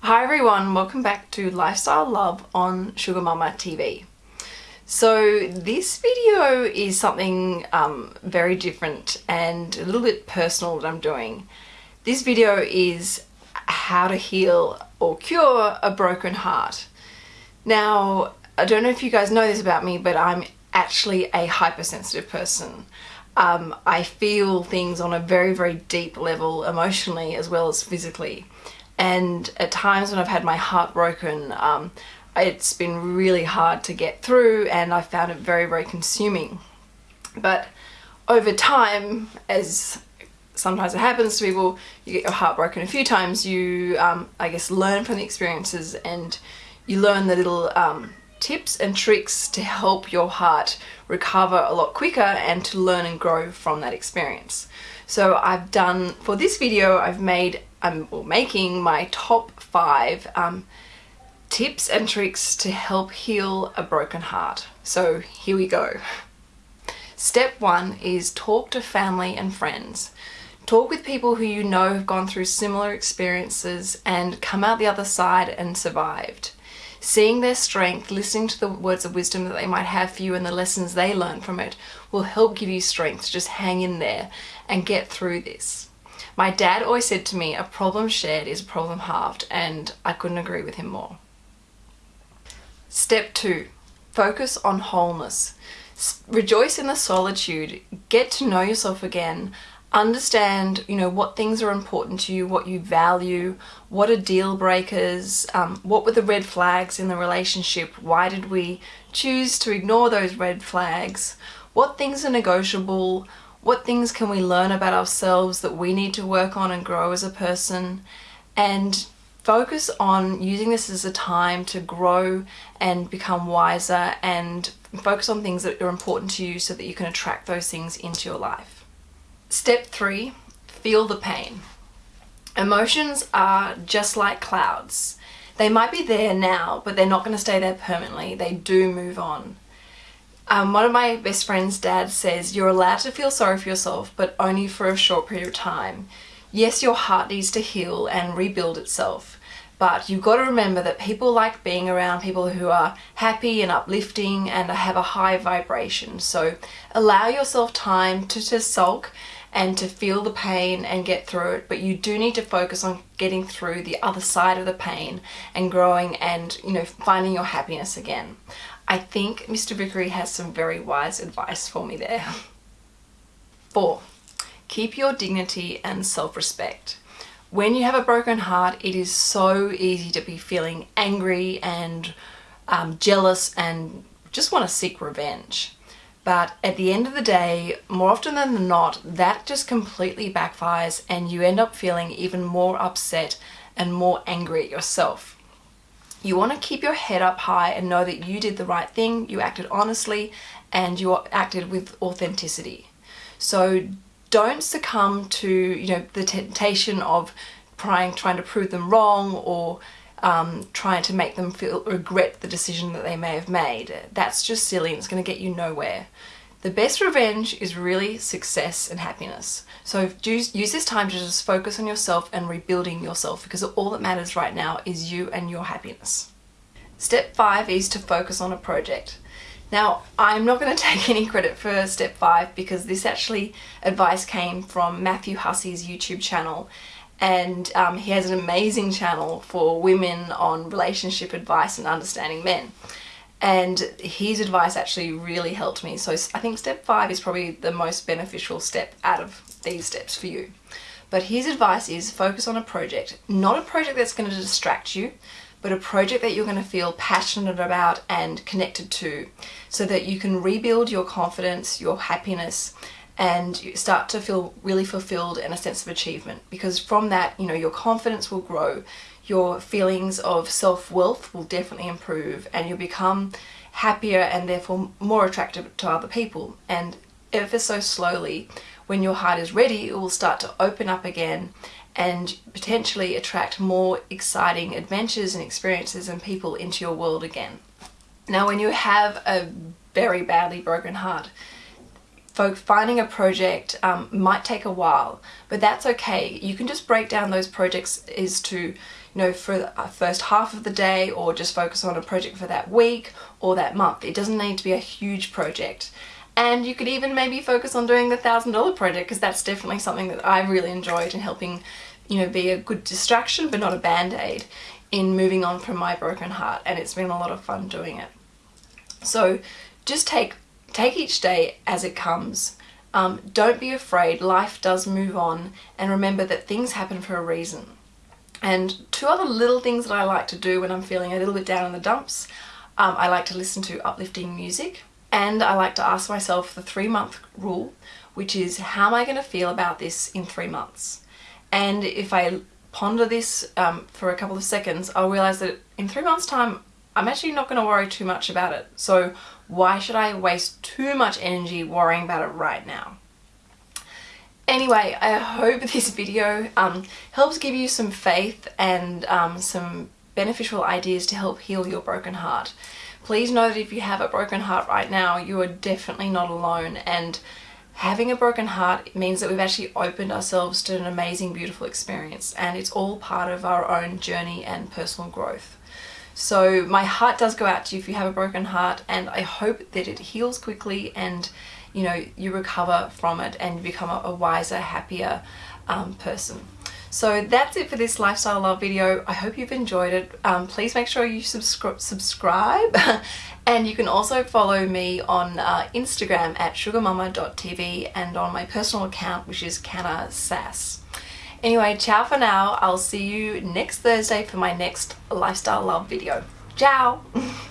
Hi everyone, welcome back to Lifestyle Love on Sugar Mama TV. So this video is something um, very different and a little bit personal that I'm doing. This video is how to heal or cure a broken heart. Now, I don't know if you guys know this about me, but I'm actually a hypersensitive person. Um, I feel things on a very, very deep level emotionally as well as physically and at times when I've had my heart broken um, it's been really hard to get through and I found it very very consuming but over time as sometimes it happens to people you get your heart broken a few times you um, I guess learn from the experiences and you learn the little um, tips and tricks to help your heart recover a lot quicker and to learn and grow from that experience. So I've done, for this video, I've made, I'm making my top five um, tips and tricks to help heal a broken heart. So here we go. Step one is talk to family and friends. Talk with people who you know have gone through similar experiences and come out the other side and survived seeing their strength, listening to the words of wisdom that they might have for you and the lessons they learn from it will help give you strength to just hang in there and get through this. My dad always said to me, a problem shared is a problem halved, and I couldn't agree with him more. Step two, focus on wholeness. Rejoice in the solitude, get to know yourself again, understand you know what things are important to you what you value what are deal breakers um, what were the red flags in the relationship? Why did we choose to ignore those red flags? What things are negotiable what things can we learn about ourselves that we need to work on and grow as a person and focus on using this as a time to grow and become wiser and focus on things that are important to you so that you can attract those things into your life Step three, feel the pain. Emotions are just like clouds. They might be there now, but they're not going to stay there permanently. They do move on. Um, one of my best friend's dad says, you're allowed to feel sorry for yourself, but only for a short period of time. Yes, your heart needs to heal and rebuild itself, but you've got to remember that people like being around people who are happy and uplifting and have a high vibration. So allow yourself time to, to sulk and to feel the pain and get through it but you do need to focus on getting through the other side of the pain and growing and you know finding your happiness again. I think Mr. Vickery has some very wise advice for me there. 4. Keep your dignity and self-respect. When you have a broken heart it is so easy to be feeling angry and um, jealous and just want to seek revenge. But at the end of the day, more often than not, that just completely backfires and you end up feeling even more upset and more angry at yourself. You want to keep your head up high and know that you did the right thing, you acted honestly, and you acted with authenticity. So don't succumb to you know the temptation of trying trying to prove them wrong or um, trying to make them feel regret the decision that they may have made. That's just silly and it's going to get you nowhere. The best revenge is really success and happiness. So use, this time to just focus on yourself and rebuilding yourself because all that matters right now is you and your happiness. Step five is to focus on a project. Now, I'm not going to take any credit for step five because this actually advice came from Matthew Hussey's YouTube channel and um, he has an amazing channel for women on relationship advice and understanding men and his advice actually really helped me. So I think step five is probably the most beneficial step out of these steps for you. But his advice is focus on a project. Not a project that's going to distract you but a project that you're going to feel passionate about and connected to so that you can rebuild your confidence your happiness and start to feel really fulfilled and a sense of achievement. Because from that you know your confidence will grow your feelings of self-worth will definitely improve and you'll become happier and therefore more attractive to other people and ever so slowly when your heart is ready it will start to open up again and potentially attract more exciting adventures and experiences and people into your world again. Now when you have a very badly broken heart finding a project um, might take a while, but that's okay. You can just break down those projects is to, you know, for the first half of the day or just focus on a project for that week or that month. It doesn't need to be a huge project. And you could even maybe focus on doing the thousand dollar project because that's definitely something that I really enjoyed in helping, you know, be a good distraction but not a band-aid in moving on from my broken heart and it's been a lot of fun doing it. So just take take each day as it comes. Um, don't be afraid, life does move on and remember that things happen for a reason. And two other little things that I like to do when I'm feeling a little bit down in the dumps, um, I like to listen to uplifting music and I like to ask myself the three month rule, which is how am I going to feel about this in three months? And if I ponder this um, for a couple of seconds, I'll realize that in three months time, I'm actually not going to worry too much about it. So why should I waste too much energy worrying about it right now? Anyway, I hope this video um, helps give you some faith and um, some beneficial ideas to help heal your broken heart. Please know that if you have a broken heart right now, you are definitely not alone and having a broken heart means that we've actually opened ourselves to an amazing, beautiful experience and it's all part of our own journey and personal growth. So my heart does go out to you if you have a broken heart and I hope that it heals quickly and you know you recover from it and become a, wiser, happier um, person. So that's it for this lifestyle love video. I hope you've enjoyed it. Um, please make sure you subscri subscribe and you can also follow me on uh, Instagram at sugarmama.tv and on my personal account which is Canna Sass. Anyway, ciao for now. I'll see you next Thursday for my next lifestyle love video. Ciao!